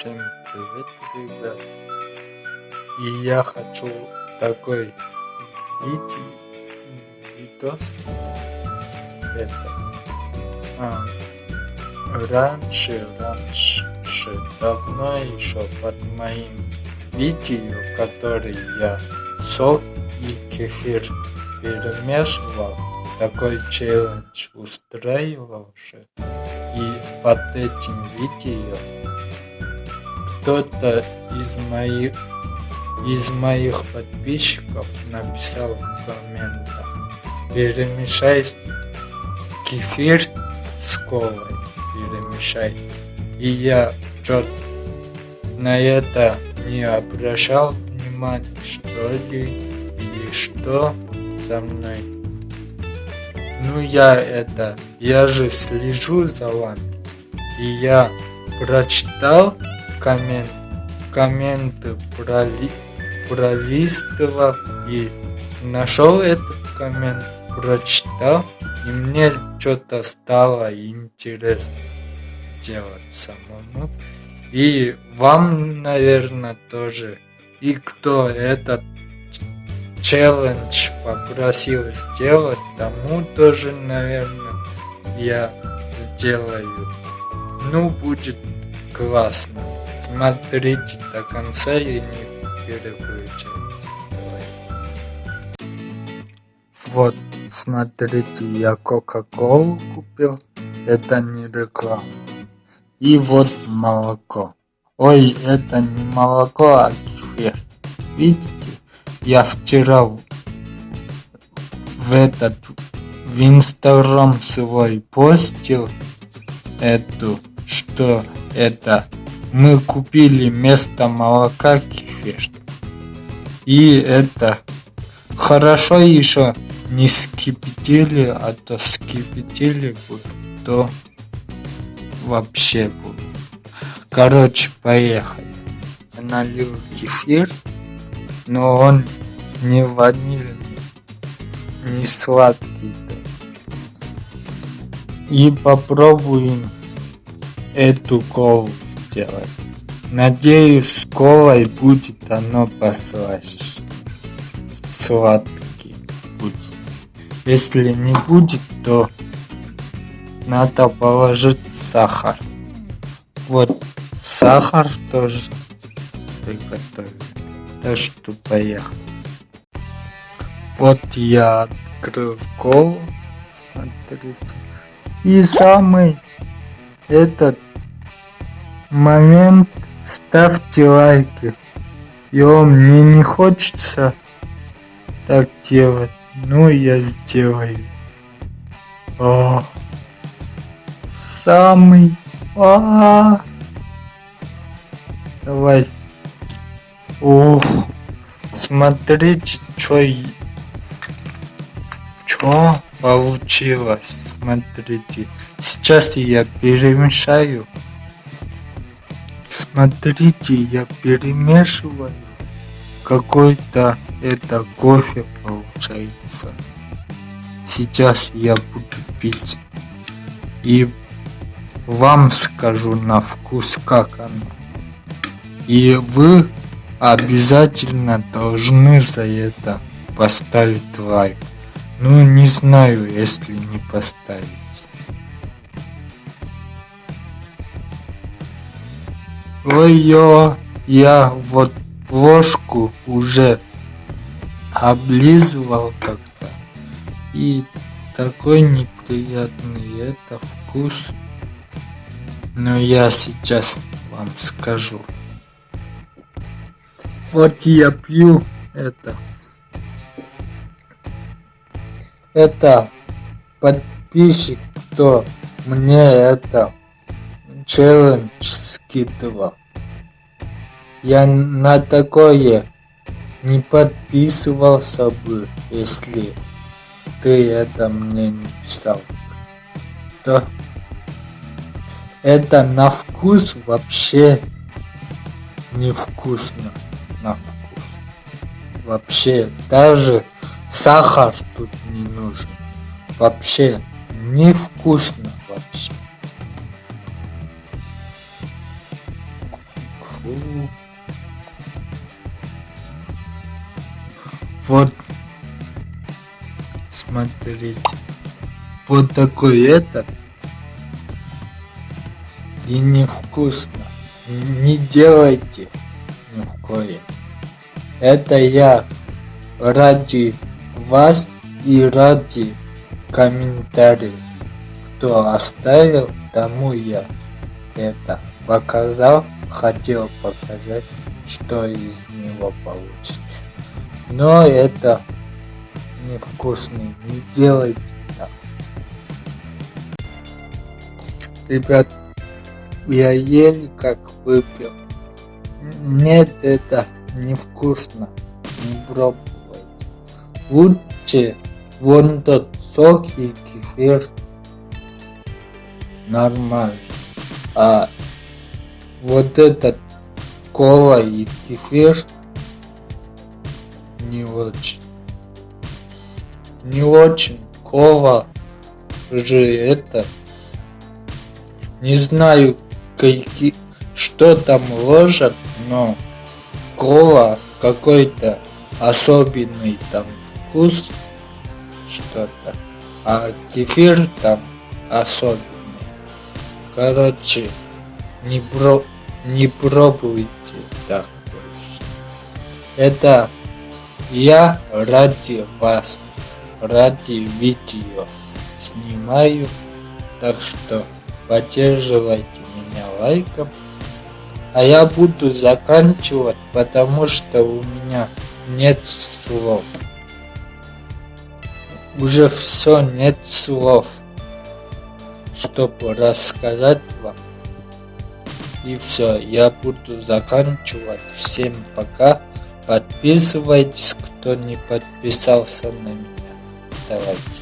Всем привет, ребят. И я хочу такой видео, видос. Это а, раньше, раньше, давно еще под моим видео, который я сок и кефир перемешивал, такой челлендж устраивался. И под этим видео кто-то из моих из моих подписчиков написал в комментах. Перемешай кефир с колой перемешай. И я что на это не обращал внимания что ли или что со мной. Ну я это я же слежу за вами. И я прочитал коммент, комменты проли, пролистывал и нашел этот коммент, прочитал, и мне что-то стало интересно сделать самому. И вам, наверное, тоже. И кто этот челлендж попросил сделать, тому тоже, наверное, я сделаю. Ну, будет классно. Смотрите до конца и не переключайтесь. Вот, смотрите, я Кока-Колу купил. Это не реклама. И вот молоко. Ой, это не молоко, а кефир. Видите, я вчера в этот в инстаграм свой постил эту, что это мы купили вместо молока кефир. И это хорошо еще не скипятили, а то скипятили бы, то вообще будет. Короче, поехали. Налил кефир, но он не ванильный, не сладкий. И попробуем эту колу сделать. Надеюсь, с колой будет оно послаще. Сладкий будет. Если не будет, то надо положить сахар. Вот сахар тоже приготовил. Так что поехали. Вот я открыл колу. Смотрите. И самый этот момент ставьте лайки. Йо, мне не хочется так делать, но я сделаю. О, самый... А, -а, -а. Давай. Ох, смотрите, что... Что получилось? Смотрите. Сейчас я перемешаю. Смотрите, я перемешиваю. Какой-то это кофе получается. Сейчас я буду пить. И вам скажу на вкус, как оно. И вы обязательно должны за это поставить лайк. Ну, не знаю, если не поставить. Ой-ё, я вот ложку уже облизывал как-то. И такой неприятный это вкус. Но я сейчас вам скажу. Вот я пью это. Это подписчик, кто мне это челлендж скидывал. Я на такое не подписывался бы, если ты это мне не писал. То это на вкус вообще невкусно. На вкус. Вообще, даже сахар тут не нужен. Вообще невкусно Смотрите. Вот такой это. И невкусно. Не делайте ни в коем. Это я ради вас и ради комментариев. Кто оставил, тому я это показал, хотел показать, что из него получится. Но это невкусный, не делайте так. Ребят, я еле как выпил. Нет, это невкусно. Не пробуйте. Лучше вон тот сок и кефир. Нормально. А вот этот кола и кефир не очень. Не очень. Кола же это. Не знаю, какие, что там ложат, но кола какой-то особенный там вкус что-то, а кефир там особенный. Короче, не, про, не пробуйте так больше. Это я ради вас, ради видео снимаю, так что поддерживайте меня лайком. А я буду заканчивать, потому что у меня нет слов. Уже все, нет слов, чтобы рассказать вам. И все, я буду заканчивать. Всем пока. Подписывайтесь, кто не подписался на меня. so like